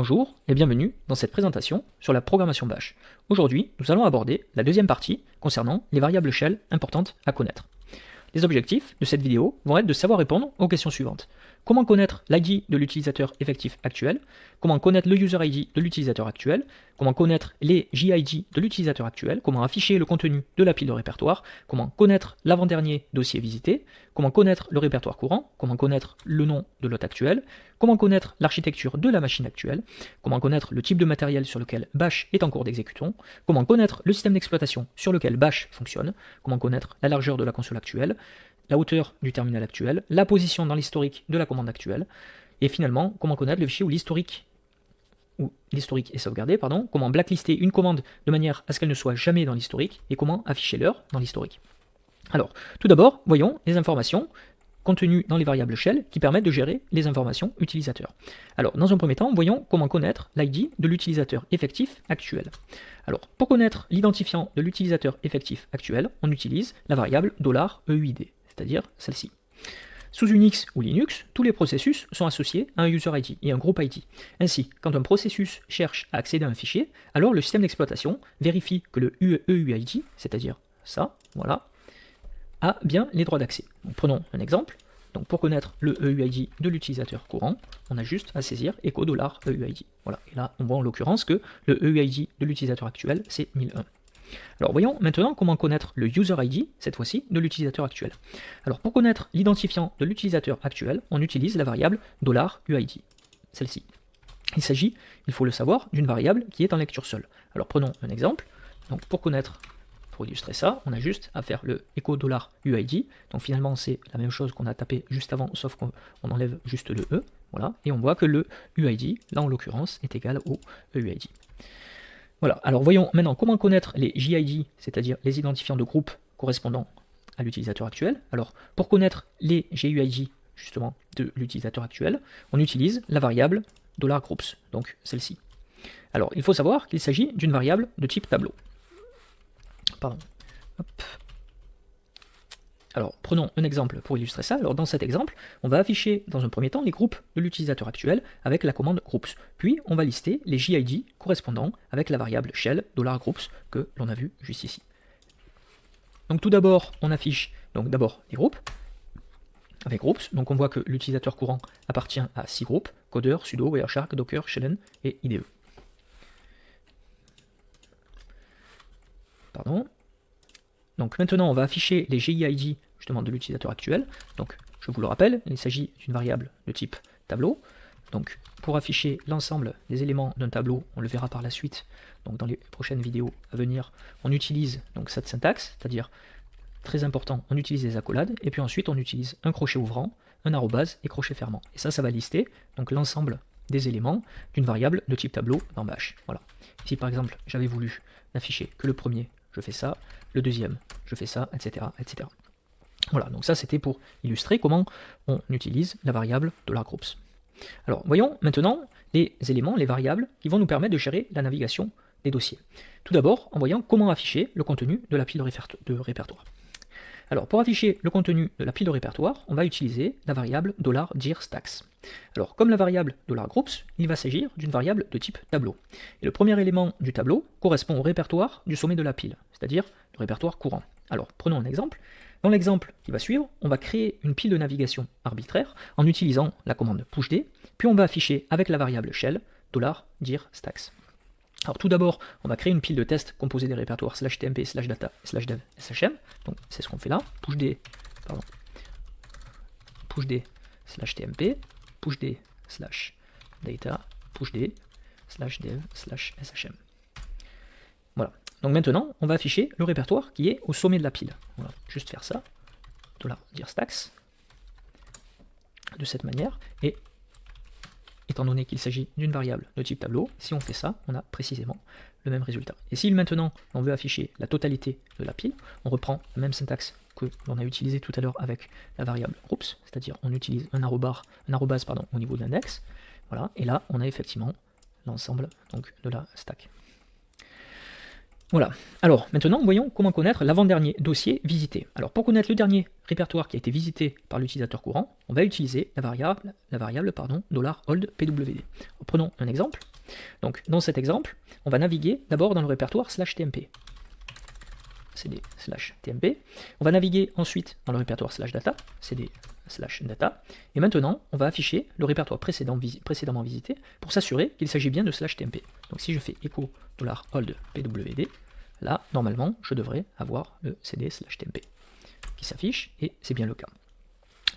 Bonjour et bienvenue dans cette présentation sur la programmation Bash. Aujourd'hui, nous allons aborder la deuxième partie concernant les variables shell importantes à connaître. Les objectifs de cette vidéo vont être de savoir répondre aux questions suivantes. Comment connaître l'ID de l'utilisateur effectif actuel Comment connaître le user ID de l'utilisateur actuel Comment connaître les JID de l'utilisateur actuel Comment afficher le contenu de la pile de répertoire Comment connaître l'avant-dernier dossier visité Comment connaître le répertoire courant Comment connaître le nom de l'hôte actuel Comment connaître l'architecture de la machine actuelle Comment connaître le type de matériel sur lequel Bash est en cours d'exécution Comment connaître le système d'exploitation sur lequel Bash fonctionne Comment connaître la largeur de la console actuelle la hauteur du terminal actuel, la position dans l'historique de la commande actuelle, et finalement, comment connaître le fichier où l'historique est sauvegardé, comment blacklister une commande de manière à ce qu'elle ne soit jamais dans l'historique, et comment afficher l'heure dans l'historique. Alors, tout d'abord, voyons les informations contenues dans les variables shell qui permettent de gérer les informations utilisateurs. Alors, dans un premier temps, voyons comment connaître l'ID de l'utilisateur effectif actuel. Alors, pour connaître l'identifiant de l'utilisateur effectif actuel, on utilise la variable $EUID c'est-à-dire celle-ci. Sous Unix ou Linux, tous les processus sont associés à un user ID et un groupe ID. Ainsi, quand un processus cherche à accéder à un fichier, alors le système d'exploitation vérifie que le EUID, c'est-à-dire ça, voilà, a bien les droits d'accès. Prenons un exemple. Donc pour connaître le EUID de l'utilisateur courant, on a juste à saisir echo $EUID. Voilà. Et là, on voit en l'occurrence que le EUID de l'utilisateur actuel, c'est 1001. Alors voyons maintenant comment connaître le user ID, cette fois-ci, de l'utilisateur actuel. Alors pour connaître l'identifiant de l'utilisateur actuel, on utilise la variable $UID, celle-ci. Il s'agit, il faut le savoir, d'une variable qui est en lecture seule. Alors prenons un exemple. Donc pour connaître, pour illustrer ça, on a juste à faire le echo $UID. Donc finalement c'est la même chose qu'on a tapé juste avant, sauf qu'on enlève juste le E. Voilà, et on voit que le UID, là en l'occurrence, est égal au EUID. Voilà, alors voyons maintenant comment connaître les JID, c'est-à-dire les identifiants de groupe correspondant à l'utilisateur actuel. Alors, pour connaître les GUID, justement, de l'utilisateur actuel, on utilise la variable $groups, donc celle-ci. Alors, il faut savoir qu'il s'agit d'une variable de type tableau. Pardon. Alors, prenons un exemple pour illustrer ça. Alors, dans cet exemple, on va afficher dans un premier temps les groupes de l'utilisateur actuel avec la commande groups. Puis, on va lister les JID correspondants avec la variable shell $groups que l'on a vu juste ici. Donc, tout d'abord, on affiche donc d'abord les groupes avec groups. Donc, on voit que l'utilisateur courant appartient à six groupes codeur, sudo, wireshark, docker, shellen et IDE. Pardon. Donc maintenant, on va afficher les GID justement de l'utilisateur actuel. Donc, je vous le rappelle, il s'agit d'une variable de type tableau. Donc, pour afficher l'ensemble des éléments d'un tableau, on le verra par la suite, donc dans les prochaines vidéos à venir, on utilise donc cette syntaxe, c'est-à-dire, très important, on utilise des accolades, et puis ensuite on utilise un crochet ouvrant, un arrobase et crochet fermant. Et ça, ça va lister donc l'ensemble des éléments d'une variable de type tableau dans Bash. Voilà. Si par exemple j'avais voulu n'afficher que le premier, je fais ça, le deuxième, je fais ça, etc. etc. Voilà, donc ça c'était pour illustrer comment on utilise la variable $groups. Alors voyons maintenant les éléments, les variables qui vont nous permettre de gérer la navigation des dossiers. Tout d'abord en voyant comment afficher le contenu de la pile de répertoire. Alors pour afficher le contenu de la pile de répertoire, on va utiliser la variable $dirstacks. Alors comme la variable $groups, il va s'agir d'une variable de type tableau. Et le premier élément du tableau correspond au répertoire du sommet de la pile, c'est-à-dire le répertoire courant. Alors prenons un exemple. Dans l'exemple qui va suivre, on va créer une pile de navigation arbitraire en utilisant la commande pushd, puis on va afficher avec la variable shell $dirstacks. Alors tout d'abord, on va créer une pile de tests composée des répertoires slash tmp, slash data, slash dev, shm. Donc c'est ce qu'on fait là. Pushd, pardon, pushd slash tmp, pushd slash data, pushd slash dev slash shm. Voilà. Donc maintenant, on va afficher le répertoire qui est au sommet de la pile. On va juste faire ça, dire stacks, de cette manière, et étant donné qu'il s'agit d'une variable de type tableau, si on fait ça, on a précisément le même résultat. Et si maintenant on veut afficher la totalité de la pile, on reprend la même syntaxe que l'on a utilisé tout à l'heure avec la variable groups, c'est-à-dire on utilise un, un arrobase pardon, au niveau de l'index, voilà, et là on a effectivement l'ensemble de la stack. Voilà. Alors, maintenant, voyons comment connaître l'avant-dernier dossier visité. Alors, pour connaître le dernier répertoire qui a été visité par l'utilisateur courant, on va utiliser la variable, la variable pardon. Prenons un exemple. Donc dans cet exemple, on va naviguer d'abord dans le répertoire slash tmp. cd slash tmp. On va naviguer ensuite dans le répertoire slash data, cd slash data. Et maintenant, on va afficher le répertoire précédemment visité pour s'assurer qu'il s'agit bien de slash tmp. Donc si je fais echo $hold pwd, là, normalement, je devrais avoir le cd slash tmp qui s'affiche, et c'est bien le cas.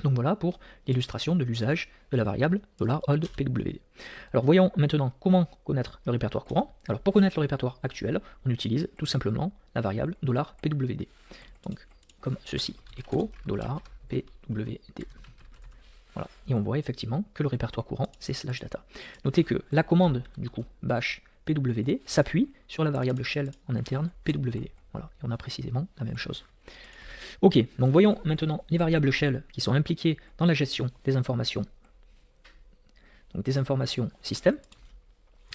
Donc voilà pour l'illustration de l'usage de la variable $hold pwd. Alors voyons maintenant comment connaître le répertoire courant. Alors pour connaître le répertoire actuel, on utilise tout simplement la variable $pwd. Donc comme ceci, echo $pwd. Voilà, et on voit effectivement que le répertoire courant c'est slash data. Notez que la commande du coup bash pwd s'appuie sur la variable shell en interne pwd. Voilà, et on a précisément la même chose. Ok, donc voyons maintenant les variables shell qui sont impliquées dans la gestion des informations, donc des informations système.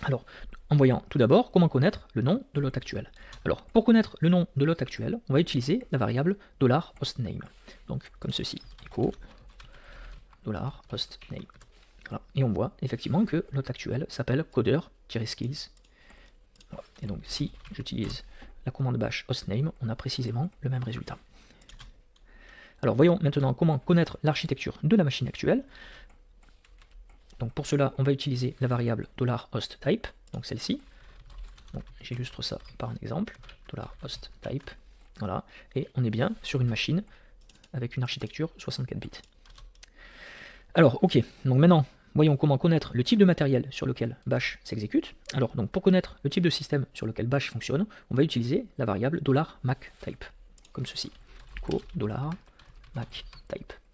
Alors, en voyant tout d'abord comment connaître le nom de l'hôte actuel. Alors, pour connaître le nom de l'hôte actuel, on va utiliser la variable $hostname. Donc, comme ceci, echo $hostname. Et on voit effectivement que l'hôte actuel s'appelle coder-skills. Et donc, si j'utilise la commande bash hostname, on a précisément le même résultat. Alors voyons maintenant comment connaître l'architecture de la machine actuelle. Donc pour cela, on va utiliser la variable $hostType, donc celle-ci. J'illustre ça par un exemple, $hostType, voilà, et on est bien sur une machine avec une architecture 64 bits. Alors ok, donc maintenant, voyons comment connaître le type de matériel sur lequel bash s'exécute. Alors donc pour connaître le type de système sur lequel bash fonctionne, on va utiliser la variable $macType, comme ceci. $, type. Voilà.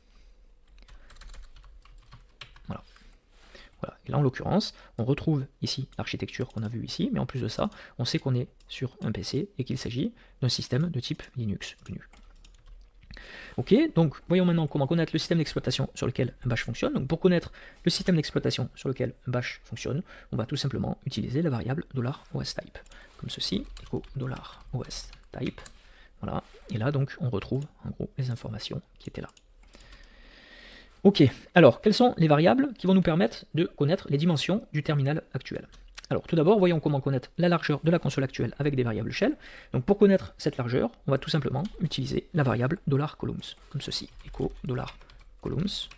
Et là, en l'occurrence, on retrouve ici l'architecture qu'on a vue ici, mais en plus de ça, on sait qu'on est sur un PC et qu'il s'agit d'un système de type Linux GNU. Ok, donc voyons maintenant comment connaître le système d'exploitation sur lequel bash fonctionne. Donc pour connaître le système d'exploitation sur lequel bash fonctionne, on va tout simplement utiliser la variable $OSType, comme ceci, $OSType, voilà, et là donc on retrouve en gros les informations qui étaient là. Ok, alors quelles sont les variables qui vont nous permettre de connaître les dimensions du terminal actuel? Alors tout d'abord, voyons comment connaître la largeur de la console actuelle avec des variables shell. Donc pour connaître cette largeur, on va tout simplement utiliser la variable $columns, comme ceci, echo $columns.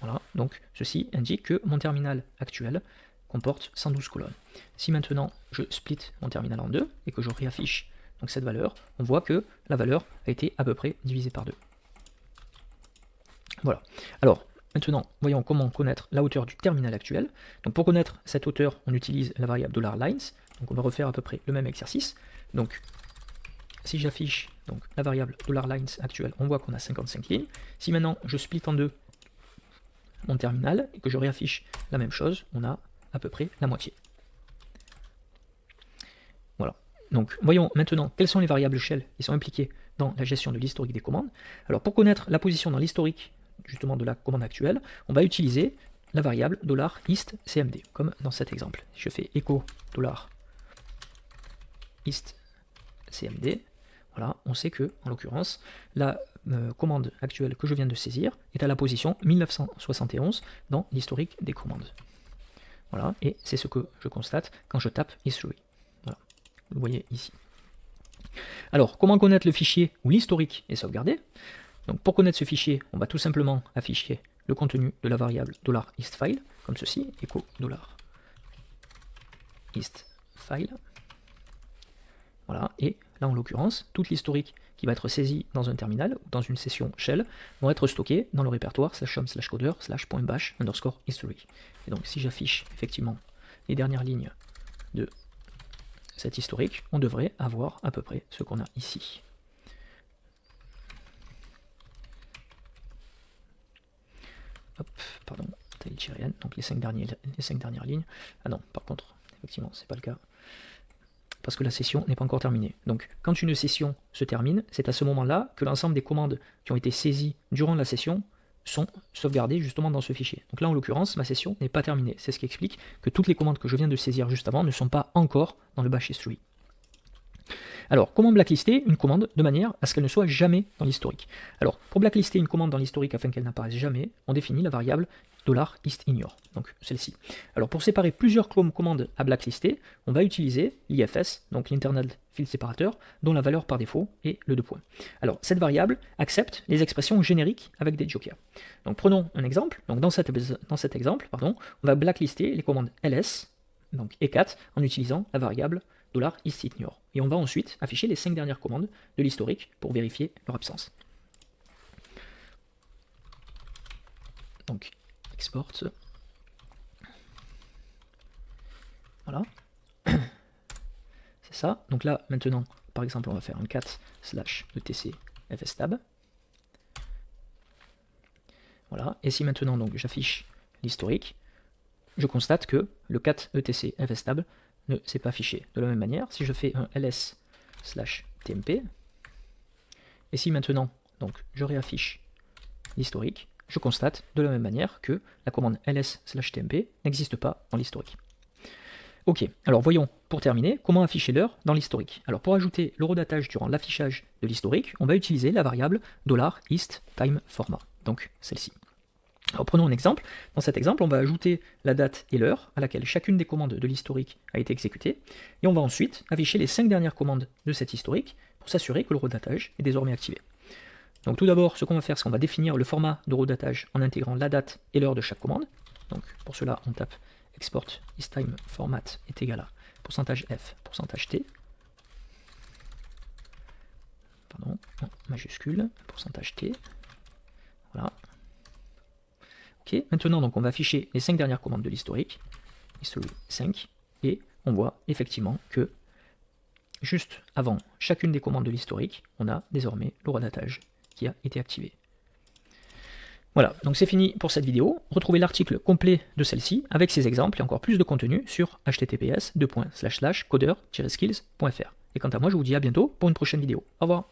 Voilà, donc ceci indique que mon terminal actuel comporte 112 colonnes. Si maintenant je split mon terminal en deux et que je réaffiche donc cette valeur, on voit que la valeur a été à peu près divisée par 2. Voilà. Alors, maintenant, voyons comment connaître la hauteur du terminal actuel. Donc pour connaître cette hauteur, on utilise la variable $lines. Donc on va refaire à peu près le même exercice. Donc si j'affiche la variable $lines actuelle, on voit qu'on a 55 lignes. Si maintenant je split en deux mon terminal et que je réaffiche la même chose, on a à peu près la moitié. Donc voyons maintenant quelles sont les variables shell qui sont impliquées dans la gestion de l'historique des commandes. Alors pour connaître la position dans l'historique justement de la commande actuelle, on va utiliser la variable $istcmd, comme dans cet exemple. Je fais echo $istcmd, voilà, on sait que, en l'occurrence, la euh, commande actuelle que je viens de saisir est à la position 1971 dans l'historique des commandes. Voilà, et c'est ce que je constate quand je tape history vous voyez ici. Alors, comment connaître le fichier où l'historique est sauvegardé? Donc, pour connaître ce fichier, on va tout simplement afficher le contenu de la variable $istFile, comme ceci, echo $istFile. Voilà, et là en l'occurrence, toute l'historique qui va être saisie dans un terminal ou dans une session shell vont être stockées dans le répertoire slash home slash coder slash point bash underscore history. Et donc si j'affiche effectivement les dernières lignes de cet historique, on devrait avoir à peu près ce qu'on a ici. Hop, pardon, tail donc les dernières, les cinq dernières lignes. Ah non, par contre, effectivement, c'est pas le cas. Parce que la session n'est pas encore terminée. Donc, quand une session se termine, c'est à ce moment-là que l'ensemble des commandes qui ont été saisies durant la session sont sauvegardées justement dans ce fichier. Donc là, en l'occurrence, ma session n'est pas terminée. C'est ce qui explique que toutes les commandes que je viens de saisir juste avant ne sont pas encore dans le bash history. Alors, comment blacklister une commande de manière à ce qu'elle ne soit jamais dans l'historique? Alors, pour blacklister une commande dans l'historique afin qu'elle n'apparaisse jamais, on définit la variable $istignore, donc celle-ci. Alors, pour séparer plusieurs commandes à blacklister, on va utiliser l'IFS, donc l'internal field separator, dont la valeur par défaut est le 2 points. Alors, cette variable accepte les expressions génériques avec des jokers. Donc, prenons un exemple. Donc, dans cet exemple, pardon, on va blacklister les commandes ls, donc e4, en utilisant la variable $istignore. Et on va ensuite afficher les cinq dernières commandes de l'historique pour vérifier leur absence. Donc, export. Voilà. C'est ça. Donc là, maintenant, par exemple, on va faire un cat slash etc fstab. Voilà. Et si maintenant, donc, j'affiche l'historique, je constate que le cat etc fstab ne s'est pas affiché. De la même manière, si je fais un ls slash tmp, et si maintenant donc, je réaffiche l'historique, je constate de la même manière que la commande ls slash tmp n'existe pas dans l'historique. Ok, alors voyons pour terminer comment afficher l'heure dans l'historique. Alors pour ajouter l'horodatage durant l'affichage de l'historique, on va utiliser la variable $IstTimeFormat, donc celle-ci. Prenons un exemple. Dans cet exemple, on va ajouter la date et l'heure à laquelle chacune des commandes de l'historique a été exécutée, et on va ensuite afficher les cinq dernières commandes de cet historique pour s'assurer que le redatage est désormais activé. Donc tout d'abord, ce qu'on va faire, c'est qu'on va définir le format de redatage en intégrant la date et l'heure de chaque commande. Donc pour cela, on tape export isTimeFormat est égal à pourcentage %f, pourcentage %t, pardon, majuscule, pourcentage %t, voilà, maintenant donc on va afficher les 5 dernières commandes de l'historique, history 5, et on voit effectivement que juste avant chacune des commandes de l'historique, on a désormais le redatage qui a été activé. Voilà, donc c'est fini pour cette vidéo. Retrouvez l'article complet de celle-ci avec ses exemples et encore plus de contenu sur https codeur-skills.fr. Et quant à moi, je vous dis à bientôt pour une prochaine vidéo. Au revoir